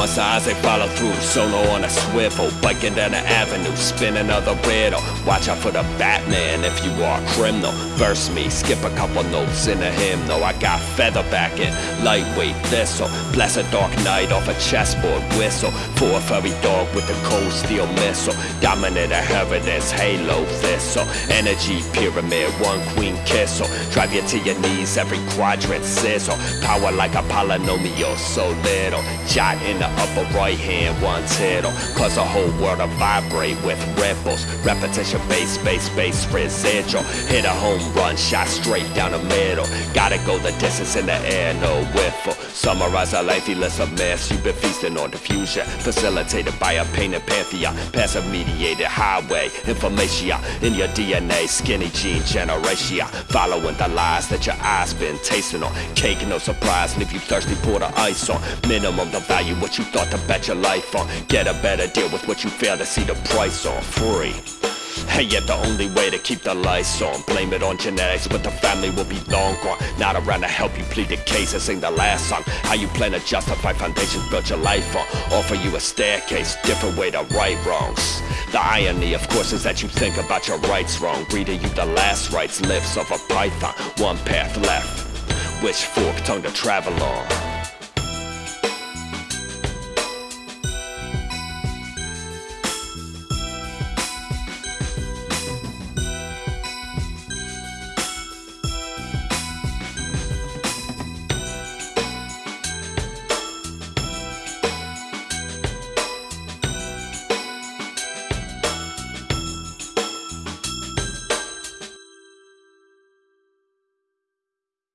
Once the eyes they follow through, solo on a swivel, biking down the avenue, spin another riddle. Watch out for the Batman if you are a criminal. Verse me, skip a couple notes in a hymnal. I got feather backing, lightweight thistle. Bless a dark night off a chessboard whistle. For a furry dog with a cold steel missile. Dominant inheritance, halo thistle. Energy pyramid, one queen kissel. Drive you to your knees, every quadrant sizzle. Power like a polynomial, so little. Jot in the upper right hand, one tittle. Cause the whole world will vibrate with ripples. Repetition, base, bass, bass, residual. Hit a home run, shot straight down the middle. Gotta go the distance in the air, no whiffle. Summarize a lengthy list of myths you've been feasting on diffusion. Facilitated by a painted pantheon. Passive mediated highway. Information in your DNA. Skinny gene generation. Following the lies that your eyes been tasting on. Cake, no surprise. Leave you thirsty, pour the ice on. Minimum the value, what you thought to bet your life on. Get a better deal with what you fail to see the price on. Free. And yet the only way to keep the lights on. Blame it on genetics, but the family will be long gone. Not around to help you plead the case and sing the last song. How you plan to justify foundations built your life on? Offer you a staircase, different way to right wrongs. The irony, of course, is that you think about your rights wrong. Reading you the last rites, lips of a python. One path left, which fork tongue to travel on